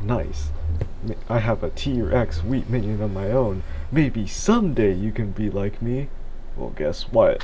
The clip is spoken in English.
Nice. I have a T-Rex wheat minion of my own. Maybe someday you can be like me. Well, guess what?